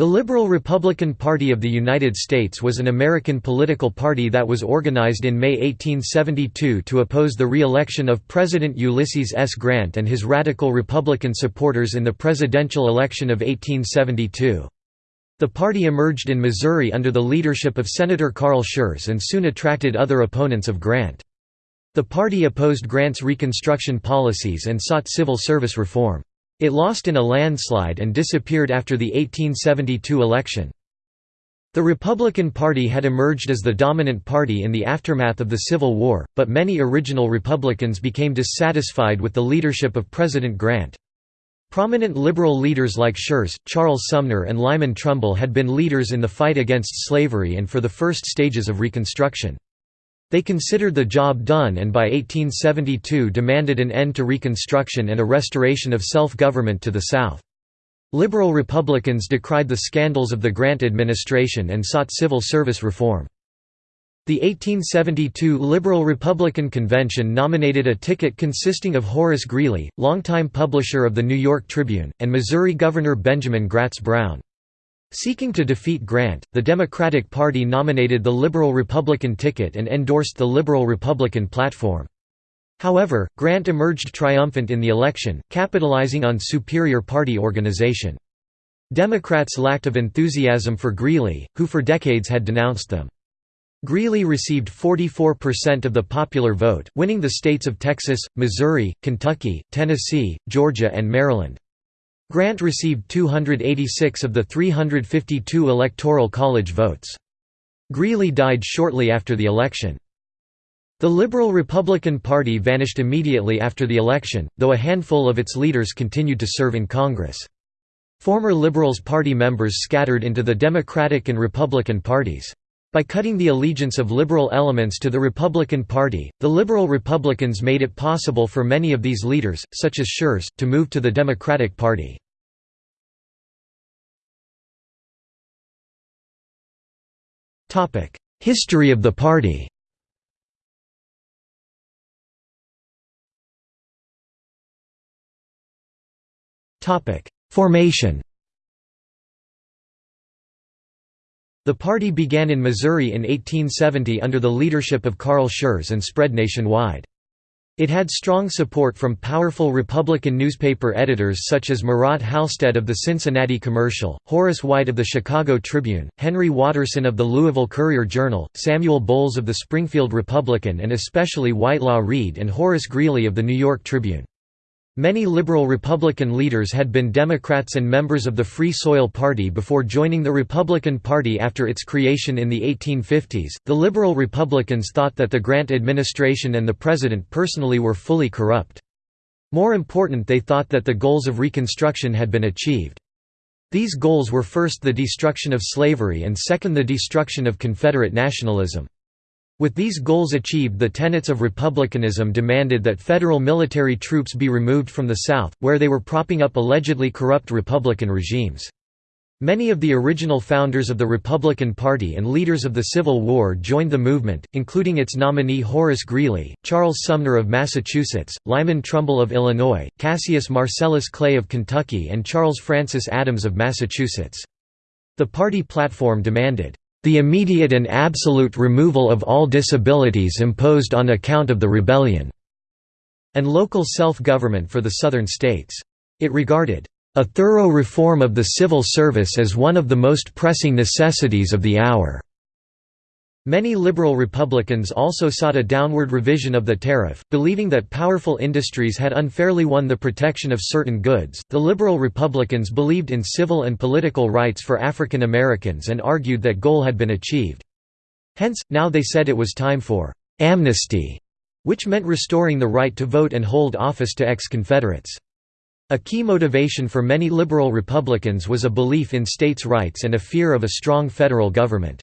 The Liberal Republican Party of the United States was an American political party that was organized in May 1872 to oppose the re-election of President Ulysses S. Grant and his radical Republican supporters in the presidential election of 1872. The party emerged in Missouri under the leadership of Senator Carl Schurz and soon attracted other opponents of Grant. The party opposed Grant's Reconstruction policies and sought civil service reform. It lost in a landslide and disappeared after the 1872 election. The Republican Party had emerged as the dominant party in the aftermath of the Civil War, but many original Republicans became dissatisfied with the leadership of President Grant. Prominent liberal leaders like Schurz, Charles Sumner and Lyman Trumbull had been leaders in the fight against slavery and for the first stages of Reconstruction. They considered the job done and by 1872 demanded an end to Reconstruction and a restoration of self-government to the South. Liberal Republicans decried the scandals of the Grant administration and sought civil service reform. The 1872 Liberal Republican Convention nominated a ticket consisting of Horace Greeley, longtime publisher of the New York Tribune, and Missouri Governor Benjamin Gratz Brown. Seeking to defeat Grant, the Democratic Party nominated the Liberal Republican ticket and endorsed the Liberal Republican platform. However, Grant emerged triumphant in the election, capitalizing on superior party organization. Democrats lacked of enthusiasm for Greeley, who for decades had denounced them. Greeley received 44% of the popular vote, winning the states of Texas, Missouri, Kentucky, Tennessee, Georgia and Maryland. Grant received 286 of the 352 Electoral College votes. Greeley died shortly after the election. The Liberal Republican Party vanished immediately after the election, though a handful of its leaders continued to serve in Congress. Former Liberals Party members scattered into the Democratic and Republican parties. By cutting the allegiance of liberal elements to the Republican Party, the liberal Republicans made it possible for many of these leaders, such as Schurz, to move to the Democratic Party. History of the party. Formation The party began in Missouri in 1870 under the leadership of Carl Schurz and spread nationwide. It had strong support from powerful Republican newspaper editors such as Murat Halstead of the Cincinnati Commercial, Horace White of the Chicago Tribune, Henry Watterson of the Louisville Courier-Journal, Samuel Bowles of the Springfield Republican and especially Whitelaw Reid and Horace Greeley of the New York Tribune. Many liberal Republican leaders had been Democrats and members of the Free Soil Party before joining the Republican Party after its creation in the 1850s. The liberal Republicans thought that the Grant administration and the president personally were fully corrupt. More important, they thought that the goals of Reconstruction had been achieved. These goals were first the destruction of slavery and second the destruction of Confederate nationalism. With these goals achieved the tenets of republicanism demanded that federal military troops be removed from the South, where they were propping up allegedly corrupt Republican regimes. Many of the original founders of the Republican Party and leaders of the Civil War joined the movement, including its nominee Horace Greeley, Charles Sumner of Massachusetts, Lyman Trumbull of Illinois, Cassius Marcellus Clay of Kentucky and Charles Francis Adams of Massachusetts. The party platform demanded, the immediate and absolute removal of all disabilities imposed on account of the rebellion", and local self-government for the southern states. It regarded, "...a thorough reform of the civil service as one of the most pressing necessities of the hour." Many liberal Republicans also sought a downward revision of the tariff, believing that powerful industries had unfairly won the protection of certain goods. The liberal Republicans believed in civil and political rights for African Americans and argued that goal had been achieved. Hence, now they said it was time for amnesty, which meant restoring the right to vote and hold office to ex-Confederates. A key motivation for many liberal Republicans was a belief in states' rights and a fear of a strong federal government.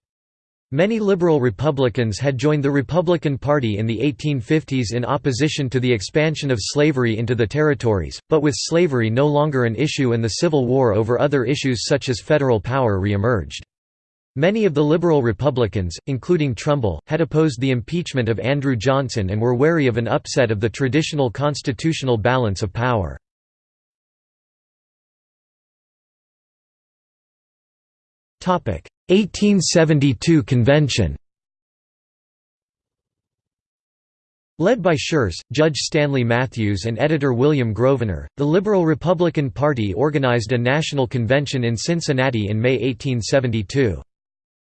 Many liberal Republicans had joined the Republican Party in the 1850s in opposition to the expansion of slavery into the territories, but with slavery no longer an issue and the Civil War over other issues such as federal power re-emerged. Many of the liberal Republicans, including Trumbull, had opposed the impeachment of Andrew Johnson and were wary of an upset of the traditional constitutional balance of power. 1872 convention Led by Schurz, Judge Stanley Matthews and editor William Grosvenor, the Liberal Republican Party organized a national convention in Cincinnati in May 1872.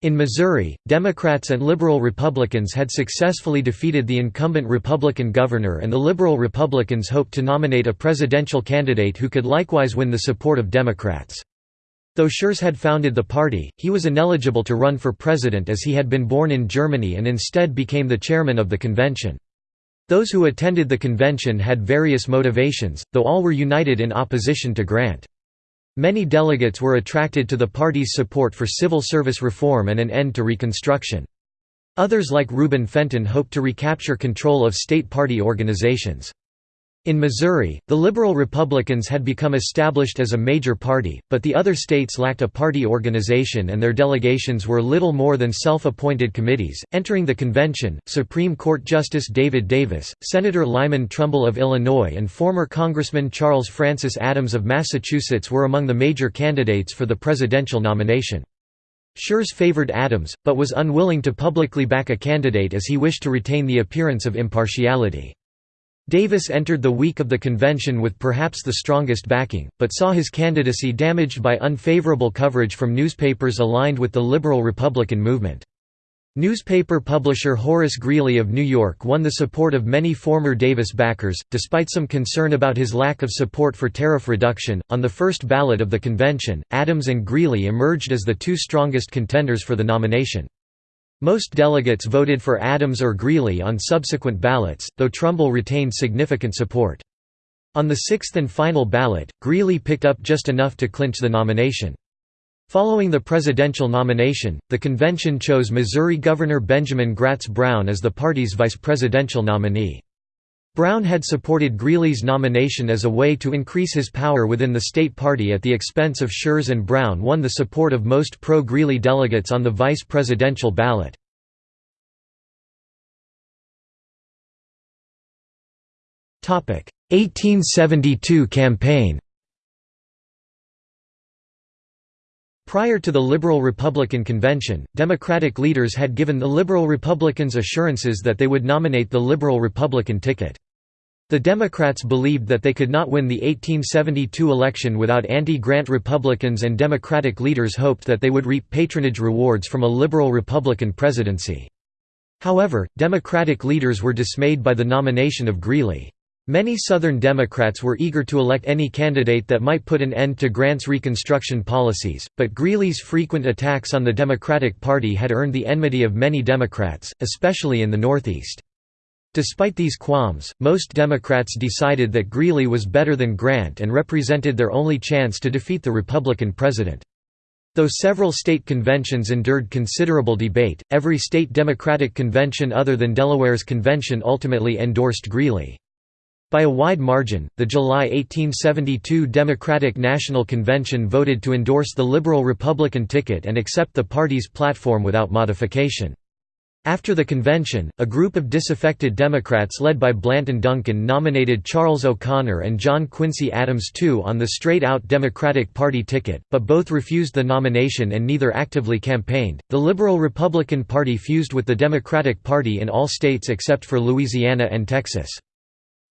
In Missouri, Democrats and Liberal Republicans had successfully defeated the incumbent Republican governor and the Liberal Republicans hoped to nominate a presidential candidate who could likewise win the support of Democrats. Though Schurz had founded the party, he was ineligible to run for president as he had been born in Germany and instead became the chairman of the convention. Those who attended the convention had various motivations, though all were united in opposition to Grant. Many delegates were attracted to the party's support for civil service reform and an end to Reconstruction. Others like Reuben Fenton hoped to recapture control of state party organizations. In Missouri, the Liberal Republicans had become established as a major party, but the other states lacked a party organization and their delegations were little more than self-appointed committees. Entering the convention, Supreme Court Justice David Davis, Senator Lyman Trumbull of Illinois and former Congressman Charles Francis Adams of Massachusetts were among the major candidates for the presidential nomination. Schurz favored Adams, but was unwilling to publicly back a candidate as he wished to retain the appearance of impartiality. Davis entered the week of the convention with perhaps the strongest backing, but saw his candidacy damaged by unfavorable coverage from newspapers aligned with the liberal Republican movement. Newspaper publisher Horace Greeley of New York won the support of many former Davis backers, despite some concern about his lack of support for tariff reduction. On the first ballot of the convention, Adams and Greeley emerged as the two strongest contenders for the nomination. Most delegates voted for Adams or Greeley on subsequent ballots, though Trumbull retained significant support. On the sixth and final ballot, Greeley picked up just enough to clinch the nomination. Following the presidential nomination, the convention chose Missouri Governor Benjamin Gratz Brown as the party's vice presidential nominee. Brown had supported Greeley's nomination as a way to increase his power within the state party at the expense of Schurz and Brown won the support of most pro-Greeley delegates on the vice presidential ballot. Topic: 1872 campaign. Prior to the Liberal-Republican convention, Democratic leaders had given the Liberal Republicans assurances that they would nominate the Liberal-Republican ticket. The Democrats believed that they could not win the 1872 election without anti-Grant Republicans and Democratic leaders hoped that they would reap patronage rewards from a liberal Republican presidency. However, Democratic leaders were dismayed by the nomination of Greeley. Many Southern Democrats were eager to elect any candidate that might put an end to Grant's Reconstruction policies, but Greeley's frequent attacks on the Democratic Party had earned the enmity of many Democrats, especially in the Northeast. Despite these qualms, most Democrats decided that Greeley was better than Grant and represented their only chance to defeat the Republican president. Though several state conventions endured considerable debate, every state Democratic convention other than Delaware's convention ultimately endorsed Greeley. By a wide margin, the July 1872 Democratic National Convention voted to endorse the Liberal-Republican ticket and accept the party's platform without modification. After the convention, a group of disaffected Democrats led by Blanton Duncan nominated Charles O'Conor and John Quincy Adams II on the straight-out Democratic Party ticket, but both refused the nomination and neither actively campaigned. The Liberal Republican Party fused with the Democratic Party in all states except for Louisiana and Texas.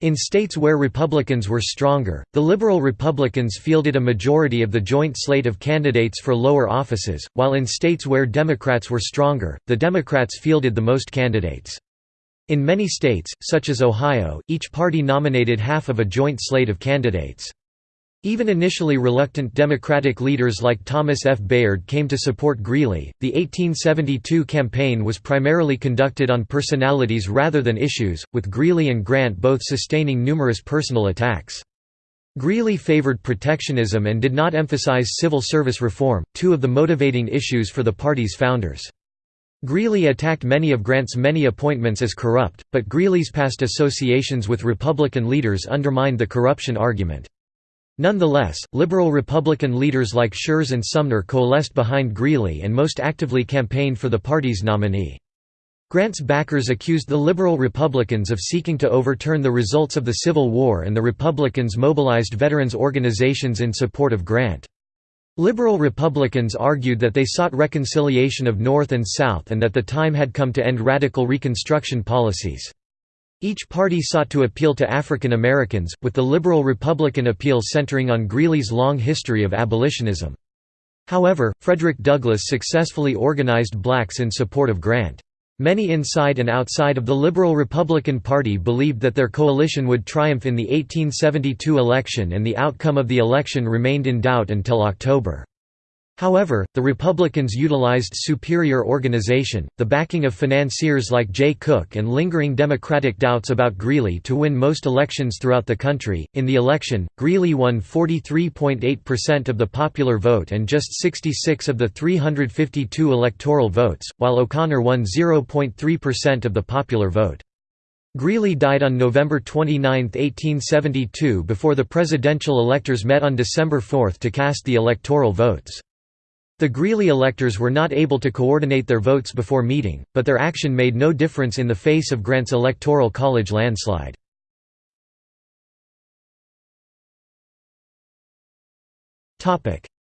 In states where Republicans were stronger, the liberal Republicans fielded a majority of the joint slate of candidates for lower offices, while in states where Democrats were stronger, the Democrats fielded the most candidates. In many states, such as Ohio, each party nominated half of a joint slate of candidates. Even initially reluctant Democratic leaders like Thomas F. Bayard came to support Greeley. The 1872 campaign was primarily conducted on personalities rather than issues, with Greeley and Grant both sustaining numerous personal attacks. Greeley favored protectionism and did not emphasize civil service reform, two of the motivating issues for the party's founders. Greeley attacked many of Grant's many appointments as corrupt, but Greeley's past associations with Republican leaders undermined the corruption argument. Nonetheless, liberal Republican leaders like Schurz and Sumner coalesced behind Greeley and most actively campaigned for the party's nominee. Grant's backers accused the liberal Republicans of seeking to overturn the results of the Civil War and the Republicans mobilized veterans organizations in support of Grant. Liberal Republicans argued that they sought reconciliation of North and South and that the time had come to end radical Reconstruction policies. Each party sought to appeal to African Americans, with the Liberal Republican appeal centering on Greeley's long history of abolitionism. However, Frederick Douglass successfully organized blacks in support of Grant. Many inside and outside of the Liberal Republican Party believed that their coalition would triumph in the 1872 election and the outcome of the election remained in doubt until October. However, the Republicans utilized superior organization, the backing of financiers like Jay Cooke, and lingering Democratic doubts about Greeley to win most elections throughout the country. In the election, Greeley won 43.8% of the popular vote and just 66 of the 352 electoral votes, while O'Conor won 0.3% of the popular vote. Greeley died on November 29, 1872 before the presidential electors met on December 4 to cast the electoral votes. The Greeley electors were not able to coordinate their votes before meeting, but their action made no difference in the face of Grant's Electoral College landslide.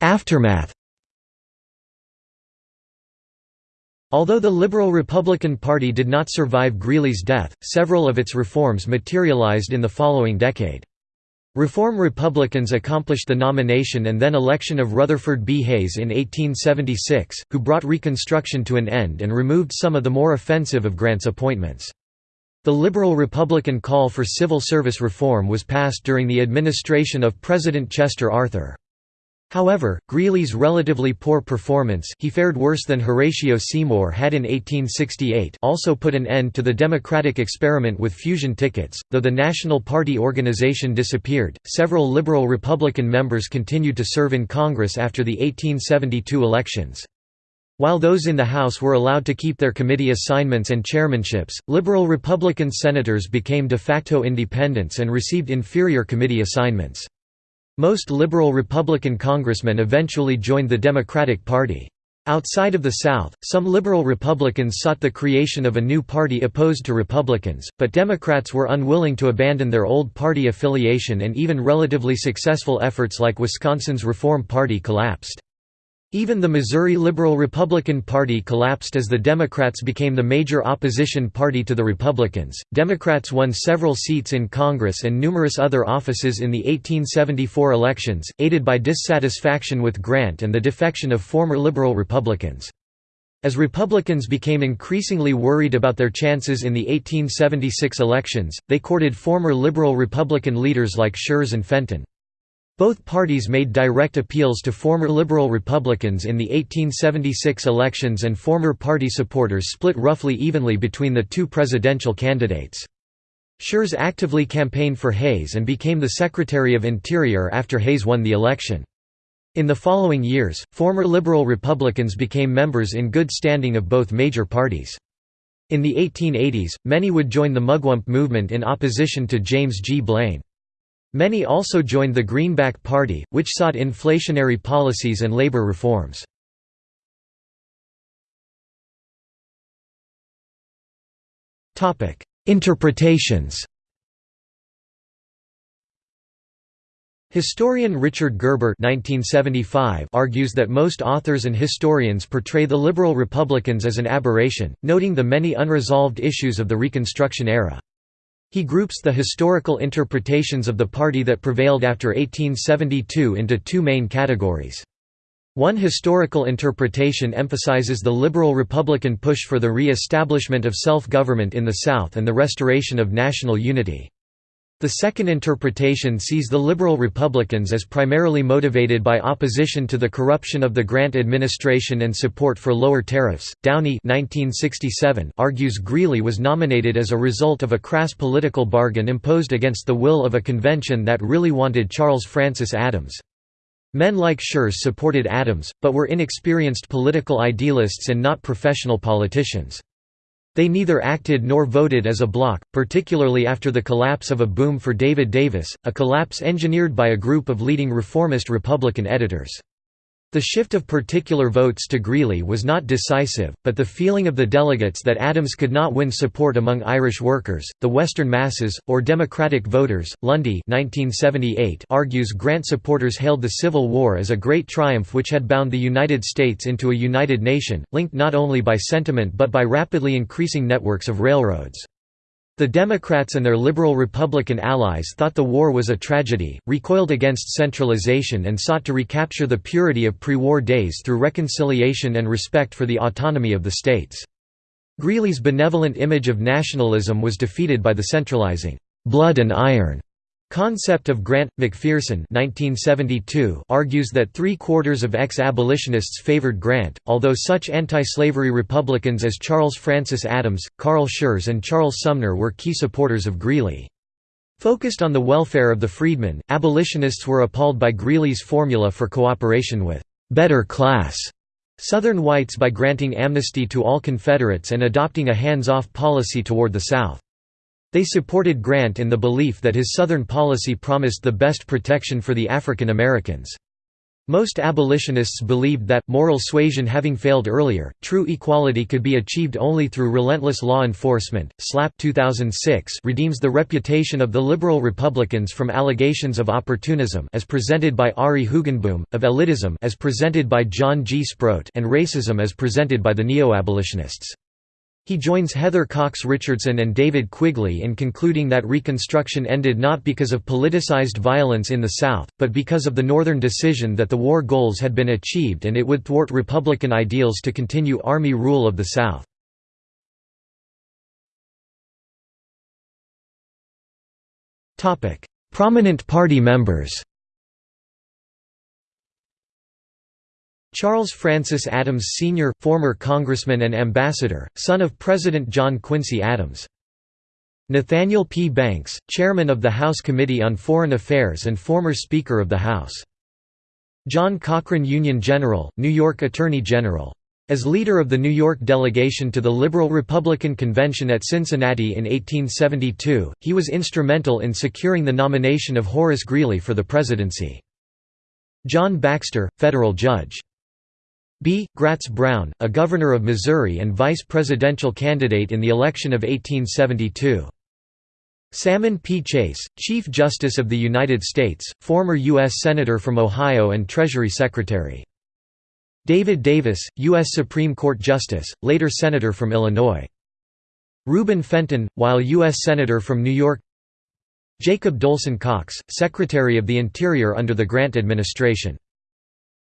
Aftermath Although the Liberal Republican Party did not survive Greeley's death, several of its reforms materialized in the following decade. Reform Republicans accomplished the nomination and then election of Rutherford B. Hayes in 1876, who brought Reconstruction to an end and removed some of the more offensive of Grant's appointments. The liberal Republican call for civil service reform was passed during the administration of President Chester Arthur. However, Greeley's relatively poor performance he fared worse than Horatio Seymour had in 1868 also put an end to the Democratic experiment with fusion tickets. Though the National Party organization disappeared, several liberal Republican members continued to serve in Congress after the 1872 elections. While those in the House were allowed to keep their committee assignments and chairmanships, liberal Republican senators became de facto independents and received inferior committee assignments. Most liberal Republican congressmen eventually joined the Democratic Party. Outside of the South, some liberal Republicans sought the creation of a new party opposed to Republicans, but Democrats were unwilling to abandon their old party affiliation and even relatively successful efforts like Wisconsin's Reform Party collapsed. Even the Missouri Liberal Republican Party collapsed as the Democrats became the major opposition party to the Republicans. Democrats won several seats in Congress and numerous other offices in the 1874 elections, aided by dissatisfaction with Grant and the defection of former liberal Republicans. As Republicans became increasingly worried about their chances in the 1876 elections, they courted former liberal Republican leaders like Schurz and Fenton. Both parties made direct appeals to former Liberal Republicans in the 1876 elections and former party supporters split roughly evenly between the two presidential candidates. Schurz actively campaigned for Hayes and became the Secretary of Interior after Hayes won the election. In the following years, former Liberal Republicans became members in good standing of both major parties. In the 1880s, many would join the Mugwump movement in opposition to James G. Blaine. Many also joined the Greenback Party, which sought inflationary policies and labor reforms. Interpretations Historian Richard Gerber 1975 argues that most authors and historians portray the liberal Republicans as an aberration, noting the many unresolved issues of the Reconstruction era. He groups the historical interpretations of the party that prevailed after 1872 into two main categories. One historical interpretation emphasizes the liberal Republican push for the re-establishment of self-government in the South and the restoration of national unity. The second interpretation sees the liberal Republicans as primarily motivated by opposition to the corruption of the Grant administration and support for lower tariffs. Downey 1967 argues Greeley was nominated as a result of a crass political bargain imposed against the will of a convention that really wanted Charles Francis Adams. Men like Schurz supported Adams, but were inexperienced political idealists and not professional politicians. They neither acted nor voted as a bloc, particularly after the collapse of a boom for David Davis, a collapse engineered by a group of leading reformist Republican editors. The shift of particular votes to Greeley was not decisive, but the feeling of the delegates that Adams could not win support among Irish workers, the Western masses, or Democratic voters, Lunde 1978 argues Grant supporters hailed the Civil War as a great triumph which had bound the United States into a united nation, linked not only by sentiment but by rapidly increasing networks of railroads. The Democrats and their liberal Republican allies thought the war was a tragedy, recoiled against centralization and sought to recapture the purity of pre-war days through reconciliation and respect for the autonomy of the states. Greeley's benevolent image of nationalism was defeated by the centralizing, "'blood and iron' Concept of Grant McPherson 1972 argues that three-quarters of ex-abolitionists favored Grant, although such anti-slavery Republicans as Charles Francis Adams, Carl Schurz and Charles Sumner were key supporters of Greeley. Focused on the welfare of the freedmen, abolitionists were appalled by Greeley's formula for cooperation with «better class» Southern whites by granting amnesty to all Confederates and adopting a hands-off policy toward the South. They supported Grant in the belief that his Southern policy promised the best protection for the African Americans. Most abolitionists believed that, moral suasion having failed earlier, true equality could be achieved only through relentless law enforcement. SLAP 2006 redeems the reputation of the liberal Republicans from allegations of opportunism as presented by Ari Hoogenboom, of elitism as presented by John G. Sproat and racism as presented by the neo-abolitionists. He joins Heather Cox Richardson and David Quigley in concluding that Reconstruction ended not because of politicized violence in the South, but because of the Northern decision that the war goals had been achieved and it would thwart Republican ideals to continue Army rule of the South. Prominent party members Charles Francis Adams Sr., former congressman and ambassador, son of President John Quincy Adams. Nathaniel P. Banks, chairman of the House Committee on Foreign Affairs and former Speaker of the House. John Cochrane Union General, New York Attorney General. As leader of the New York delegation to the Liberal Republican Convention at Cincinnati in 1872, he was instrumental in securing the nomination of Horace Greeley for the presidency. John Baxter, federal judge. B. Gratz Brown, a governor of Missouri and vice presidential candidate in the election of 1872. Salmon P. Chase, Chief Justice of the United States, former U.S. Senator from Ohio and Treasury Secretary. David Davis, U.S. Supreme Court Justice, later Senator from Illinois. Reuben Fenton, while U.S. Senator from New York Jacob Dolson Cox, Secretary of the Interior under the Grant administration.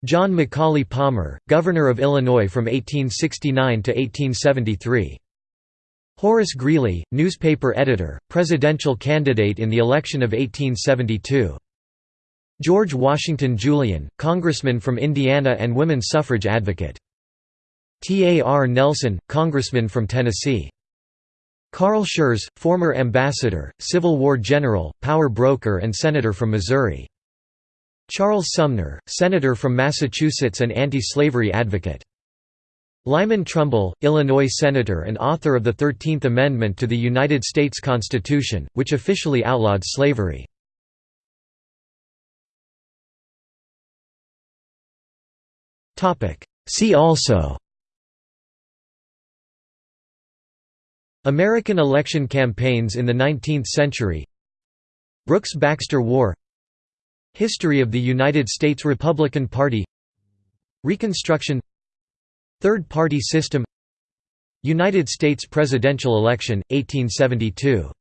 John McAuley Palmer, Governor of Illinois from 1869 to 1873. Horace Greeley, newspaper editor, presidential candidate in the election of 1872. George Washington Julian, congressman from Indiana and women's suffrage advocate. T. A. R. Nelson, congressman from Tennessee. Carl Schurz, former ambassador, Civil War general, power broker and senator from Missouri. Charles Sumner, Senator from Massachusetts and anti-slavery advocate. Lyman Trumbull, Illinois Senator and author of the Thirteenth Amendment to the United States Constitution, which officially outlawed slavery. See also American election campaigns in the 19th century Brooks-Baxter War History of the United States Republican Party. Reconstruction. Third Party System. United States presidential election, 1872